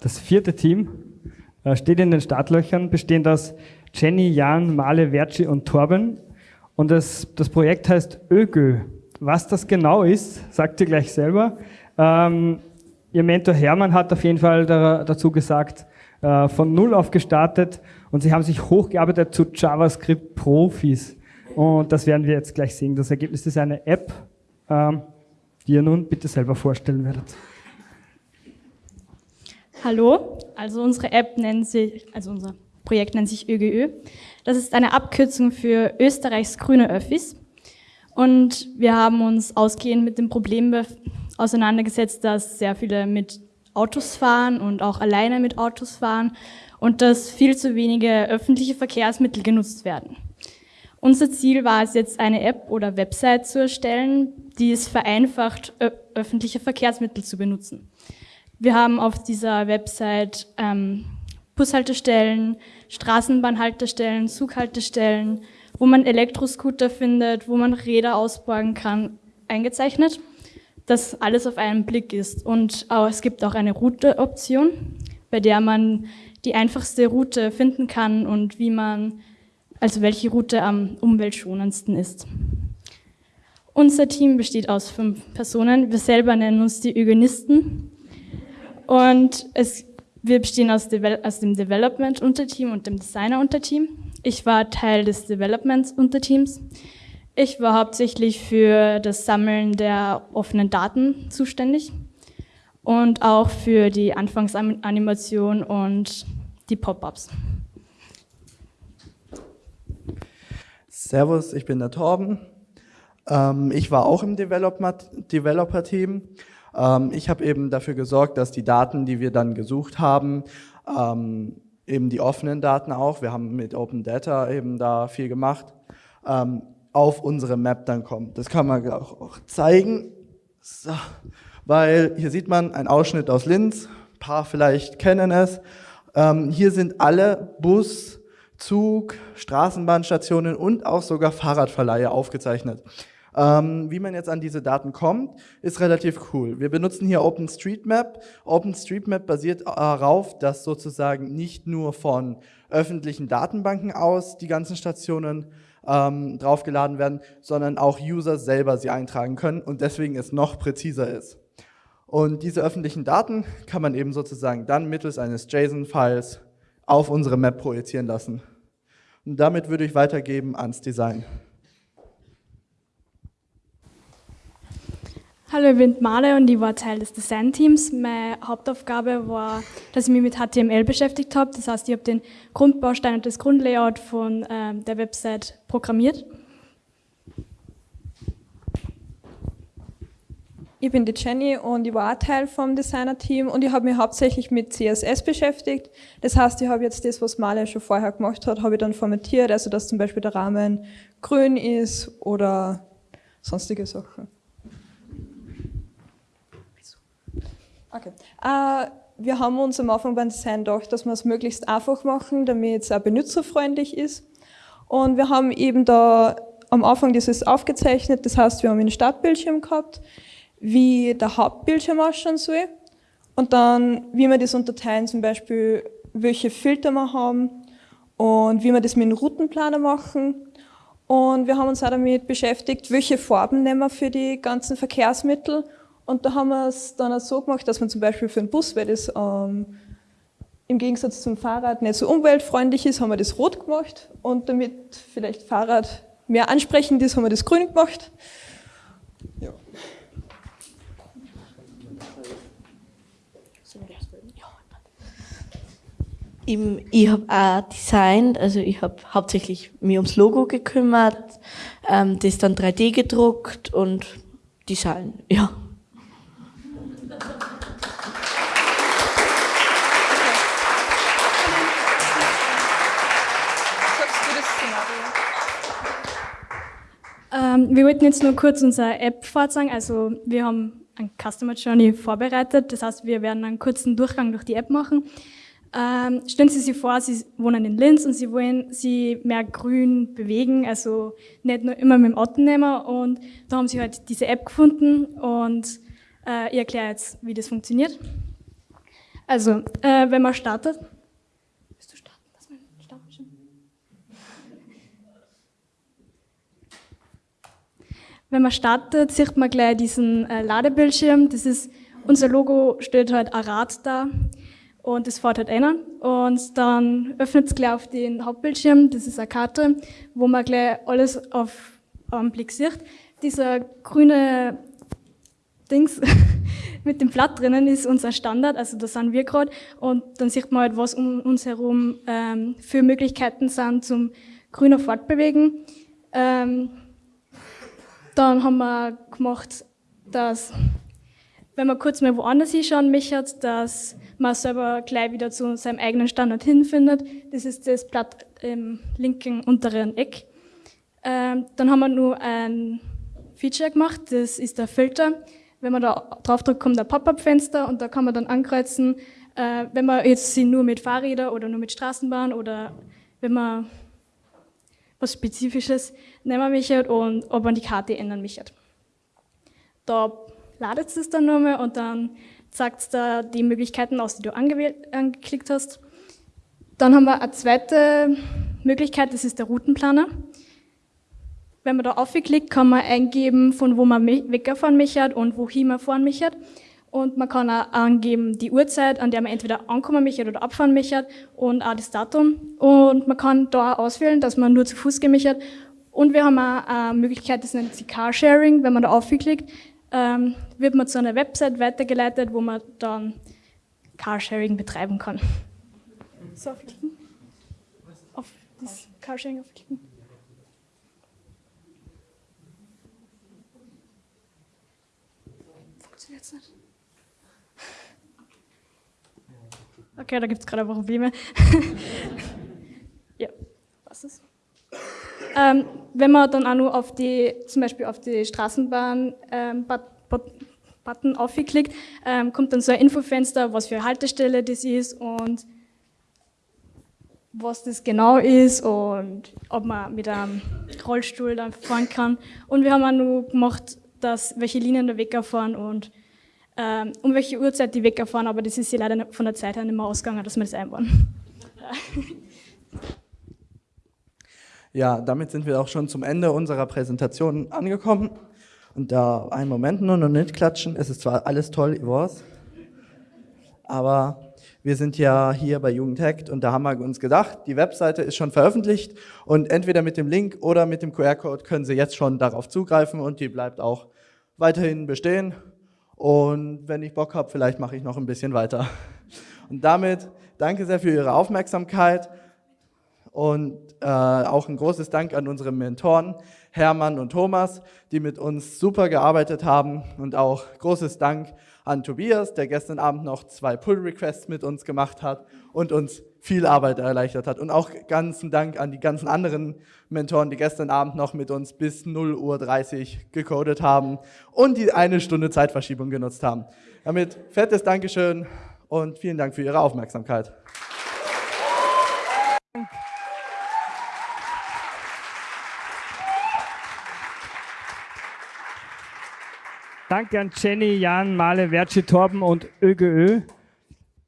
Das vierte Team äh, steht in den Startlöchern, bestehend aus Jenny, Jan, Male, Verci und Torben. Und das, das Projekt heißt ÖGÖ. Was das genau ist, sagt ihr gleich selber. Ähm, ihr Mentor Hermann hat auf jeden Fall da, dazu gesagt, äh, von Null auf gestartet und sie haben sich hochgearbeitet zu JavaScript-Profis. Und das werden wir jetzt gleich sehen. Das Ergebnis ist eine App, ähm, die ihr nun bitte selber vorstellen werdet. Hallo, also unsere App nennt sich, also unser Projekt nennt sich ÖGÖ. Das ist eine Abkürzung für Österreichs grüne Öffis. Und wir haben uns ausgehend mit dem Problem auseinandergesetzt, dass sehr viele mit Autos fahren und auch alleine mit Autos fahren und dass viel zu wenige öffentliche Verkehrsmittel genutzt werden. Unser Ziel war es jetzt, eine App oder Website zu erstellen, die es vereinfacht, öffentliche Verkehrsmittel zu benutzen. Wir haben auf dieser Website ähm, Bushaltestellen, Straßenbahnhaltestellen, Zughaltestellen, wo man Elektroscooter findet, wo man Räder ausborgen kann, eingezeichnet, dass alles auf einen Blick ist. Und es gibt auch eine Route-Option, bei der man die einfachste Route finden kann und wie man, also welche Route am umweltschonendsten ist. Unser Team besteht aus fünf Personen. Wir selber nennen uns die Eugenisten. Und es, wir bestehen aus, aus dem Development-Unterteam und dem Designer-Unterteam. Ich war Teil des Development-Unterteams. Ich war hauptsächlich für das Sammeln der offenen Daten zuständig und auch für die Anfangsanimation und die Pop-ups. Servus, ich bin der Torben. Ähm, ich war auch im Developer-Team. Ähm, ich habe eben dafür gesorgt, dass die Daten, die wir dann gesucht haben, ähm, eben die offenen Daten auch, wir haben mit Open Data eben da viel gemacht, ähm, auf unsere Map dann kommen. Das kann man auch, zeigen, so. weil hier sieht man einen Ausschnitt aus Linz, ein paar vielleicht kennen es. Hier sind alle Bus, Zug, Straßenbahnstationen und auch sogar Fahrradverleihe aufgezeichnet. Ähm, wie man jetzt an diese Daten kommt, ist relativ cool. Wir benutzen hier OpenStreetMap. OpenStreetMap basiert darauf, dass sozusagen nicht nur von öffentlichen Datenbanken aus die ganzen Stationen ähm, draufgeladen werden, sondern auch User selber sie eintragen können und deswegen es noch präziser ist. Und diese öffentlichen Daten kann man eben sozusagen dann mittels eines JSON-Files auf unsere Map projizieren lassen. Und damit würde ich weitergeben ans Design. Hallo, ich bin Male und ich war Teil des Design-Teams. Meine Hauptaufgabe war, dass ich mich mit HTML beschäftigt habe. Das heißt, ich habe den Grundbaustein und das Grundlayout von äh, der Website programmiert. Ich bin die Jenny und ich war auch Teil vom Designer-Team und ich habe mich hauptsächlich mit CSS beschäftigt. Das heißt, ich habe jetzt das, was Male schon vorher gemacht hat, habe ich dann formatiert, also dass zum Beispiel der Rahmen grün ist oder sonstige Sachen. Okay. Äh, wir haben uns am Anfang beim Design gedacht, dass wir es möglichst einfach machen, damit es auch benutzerfreundlich ist. Und wir haben eben da am Anfang dieses aufgezeichnet, das heißt, wir haben einen Startbildschirm gehabt, wie der Hauptbildschirm ausschauen soll und dann, wie wir das unterteilen, zum Beispiel, welche Filter wir haben und wie wir das mit dem Routenplaner machen. Und wir haben uns auch damit beschäftigt, welche Farben nehmen wir für die ganzen Verkehrsmittel und da haben wir es dann auch so gemacht, dass man zum Beispiel für einen Bus, weil das ähm, im Gegensatz zum Fahrrad nicht so umweltfreundlich ist, haben wir das rot gemacht. Und damit vielleicht Fahrrad mehr ansprechend ist, haben wir das grün gemacht. Ja. Ich habe auch designt, also ich habe hauptsächlich mir ums Logo gekümmert, ähm, das dann 3D gedruckt und Design, ja. Ähm, wir wollten jetzt nur kurz unsere App vorzeigen. Also wir haben ein Customer Journey vorbereitet. Das heißt, wir werden einen kurzen Durchgang durch die App machen. Ähm, stellen Sie sich vor, Sie wohnen in Linz und Sie wollen Sie mehr grün bewegen, also nicht nur immer mit dem Auto nehmen. Und da haben Sie halt diese App gefunden und äh, ich erkläre jetzt, wie das funktioniert. Also, äh, wenn man startet. Willst du starten? Lass mal starten. Wenn man startet, sieht man gleich diesen äh, Ladebildschirm. Das ist, unser Logo stellt halt ein Rad da und das fährt halt einer. Und dann öffnet es gleich auf den Hauptbildschirm, das ist eine Karte, wo man gleich alles auf einen Blick sieht. Dieser grüne Dings mit dem Blatt drinnen ist unser Standard, also da sind wir gerade. Und dann sieht man halt, was um uns herum ähm, für Möglichkeiten sind zum grüner Fortbewegen. Ähm, dann haben wir gemacht, dass, wenn man kurz mal woanders hinschauen möchte, dass man selber gleich wieder zu seinem eigenen Standard hinfindet. Das ist das Blatt im linken unteren Eck. Ähm, dann haben wir nur ein Feature gemacht, das ist der Filter. Wenn man da drauf drückt, kommt ein Pop-up-Fenster und da kann man dann ankreuzen, äh, wenn man jetzt sie nur mit Fahrrädern oder nur mit Straßenbahn oder wenn man was Spezifisches nehmen möchte und ob man die Karte ändern möchte. Da ladet es dann nochmal und dann zeigt es da die Möglichkeiten aus, die du angeklickt hast. Dann haben wir eine zweite Möglichkeit, das ist der Routenplaner. Wenn man da aufklickt, kann man eingeben, von wo man wegfahren möchte und wohin man fahren möchte. Und man kann auch angeben die Uhrzeit, an der man entweder ankommen möchte oder abfahren möchte und auch das Datum. Und man kann da auch auswählen, dass man nur zu Fuß gehen möchte. Und wir haben auch eine Möglichkeit, das nennt sich Carsharing. Wenn man da aufklickt, ähm, wird man zu einer Website weitergeleitet, wo man dann Carsharing betreiben kann. So, aufklicken. Auf das Carsharing aufklicken. Funktioniert es nicht? Okay, da gibt es gerade Probleme. ja, was ist? Ähm, wenn man dann auch nur auf die, zum Beispiel auf die Straßenbahn ähm, Button aufklickt, ähm, kommt dann so ein Infofenster, was für eine Haltestelle das ist und was das genau ist und ob man mit einem Rollstuhl dann fahren kann. Und wir haben auch nur gemacht, dass welche Linien der Wecker fahren und ähm, um welche Uhrzeit die Wecker fahren, aber das ist ja leider von der Zeit her nicht mehr ausgegangen, dass wir das einbauen. Ja, damit sind wir auch schon zum Ende unserer Präsentation angekommen. Und da einen Moment nur noch nicht klatschen. Es ist zwar alles toll, ich weiß, aber wir sind ja hier bei Jugendhackt und da haben wir uns gedacht, die Webseite ist schon veröffentlicht und entweder mit dem Link oder mit dem QR-Code können Sie jetzt schon darauf zugreifen und die bleibt auch weiterhin bestehen. Und wenn ich Bock habe, vielleicht mache ich noch ein bisschen weiter. Und damit danke sehr für Ihre Aufmerksamkeit. Und äh, auch ein großes Dank an unsere Mentoren Hermann und Thomas, die mit uns super gearbeitet haben. Und auch großes Dank an Tobias, der gestern Abend noch zwei Pull-Requests mit uns gemacht hat und uns viel Arbeit erleichtert hat. Und auch ganzen Dank an die ganzen anderen Mentoren, die gestern Abend noch mit uns bis 0 Uhr 30 gecodet haben und die eine Stunde Zeitverschiebung genutzt haben. Damit fettes Dankeschön und vielen Dank für Ihre Aufmerksamkeit. Danke an Jenny, Jan, Male, Verci, Torben und ÖGÖ.